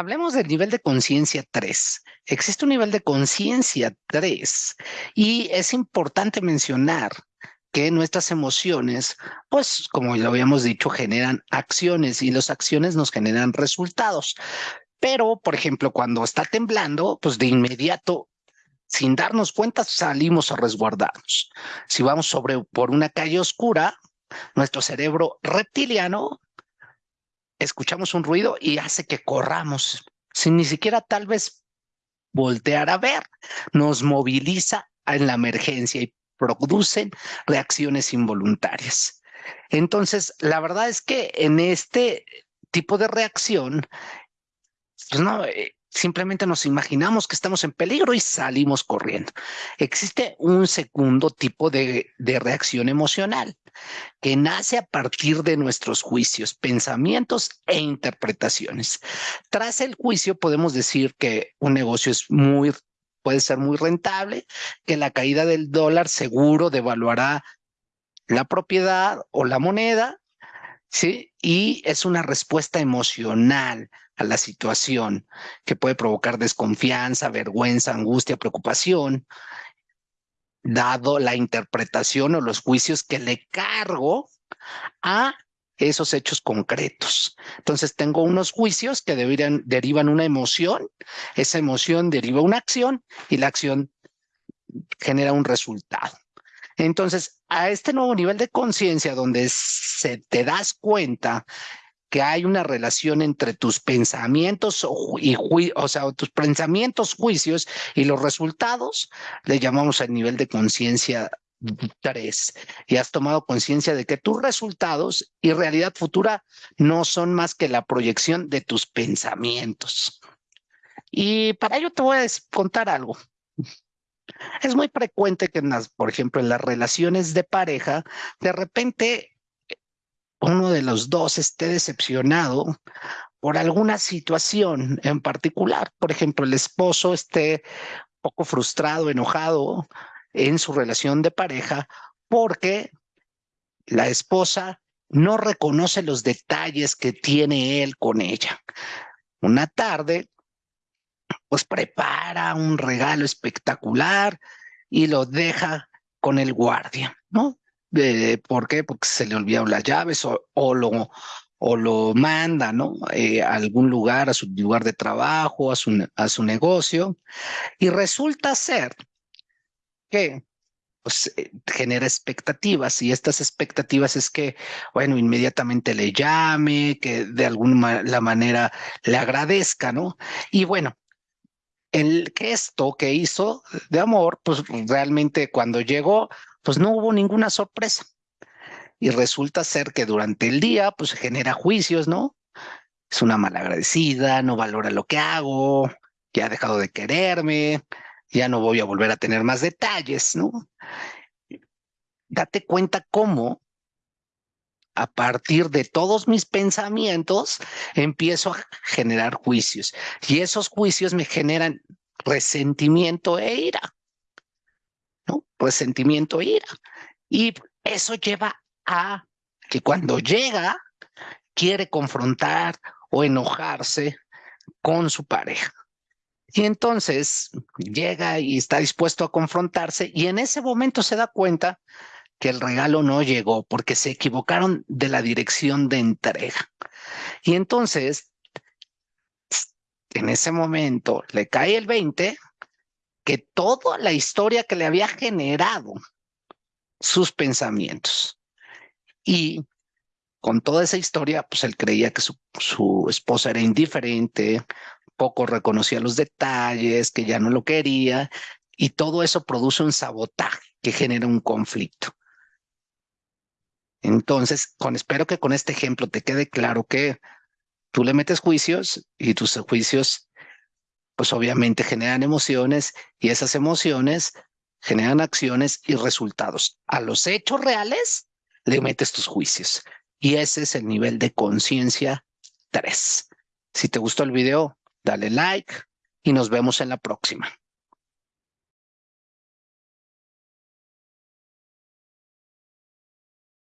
hablemos del nivel de conciencia 3. Existe un nivel de conciencia 3 y es importante mencionar que nuestras emociones, pues como lo habíamos dicho, generan acciones y las acciones nos generan resultados. Pero, por ejemplo, cuando está temblando, pues de inmediato, sin darnos cuenta, salimos a resguardarnos. Si vamos sobre por una calle oscura, nuestro cerebro reptiliano escuchamos un ruido y hace que corramos, sin ni siquiera tal vez voltear a ver, nos moviliza en la emergencia y producen reacciones involuntarias. Entonces, la verdad es que en este tipo de reacción, pues no, eh, simplemente nos imaginamos que estamos en peligro y salimos corriendo. Existe un segundo tipo de, de, reacción emocional que nace a partir de nuestros juicios, pensamientos e interpretaciones. Tras el juicio podemos decir que un negocio es muy puede ser muy rentable, que la caída del dólar seguro devaluará la propiedad o la moneda, ¿sí? Y es una respuesta emocional a la situación que puede provocar desconfianza, vergüenza, angustia, preocupación, dado la interpretación o los juicios que le cargo a esos hechos concretos. Entonces tengo unos juicios que derivan una emoción, esa emoción deriva una acción y la acción genera un resultado. Entonces, a este nuevo nivel de conciencia donde se te das cuenta que hay una relación entre tus pensamientos y o sea, tus pensamientos, juicios y los resultados, le llamamos el nivel de conciencia tres y has tomado conciencia de que tus resultados y realidad futura no son más que la proyección de tus pensamientos. Y para ello te voy a contar algo. Es muy frecuente que, en las, por ejemplo, en las relaciones de pareja, de repente uno de los dos esté decepcionado por alguna situación en particular. Por ejemplo, el esposo esté poco frustrado, enojado en su relación de pareja porque la esposa no reconoce los detalles que tiene él con ella. Una tarde, pues prepara un regalo espectacular y lo deja con el guardia, ¿no? ¿Por qué? Porque se le olvidaron las llaves o, o lo, o lo manda, ¿no? Eh, a algún lugar, a su lugar de trabajo, a su, a su negocio. Y resulta ser que pues, eh, genera expectativas y estas expectativas es que, bueno, inmediatamente le llame, que de alguna la manera le agradezca, ¿no? Y bueno, el gesto que hizo de amor, pues realmente cuando llegó, pues no hubo ninguna sorpresa. Y resulta ser que durante el día, pues genera juicios, ¿no? Es una malagradecida, no valora lo que hago, ya ha dejado de quererme, ya no voy a volver a tener más detalles, ¿no? Date cuenta cómo a partir de todos mis pensamientos empiezo a generar juicios y esos juicios me generan resentimiento e ira, ¿no? Resentimiento e ira. Y eso lleva a que cuando llega quiere confrontar o enojarse con su pareja. Y entonces llega y está dispuesto a confrontarse y en ese momento se da cuenta que el regalo no llegó porque se equivocaron de la dirección de entrega. Y entonces, en ese momento le cae el 20 que toda la historia que le había generado sus pensamientos. Y con toda esa historia, pues él creía que su, su esposa era indiferente, poco reconocía los detalles, que ya no lo quería, y todo eso produce un sabotaje que genera un conflicto. Entonces, con, espero que con este ejemplo te quede claro que tú le metes juicios y tus juicios, pues obviamente generan emociones y esas emociones generan acciones y resultados. A los hechos reales le metes tus juicios y ese es el nivel de conciencia 3. Si te gustó el video, dale like y nos vemos en la próxima.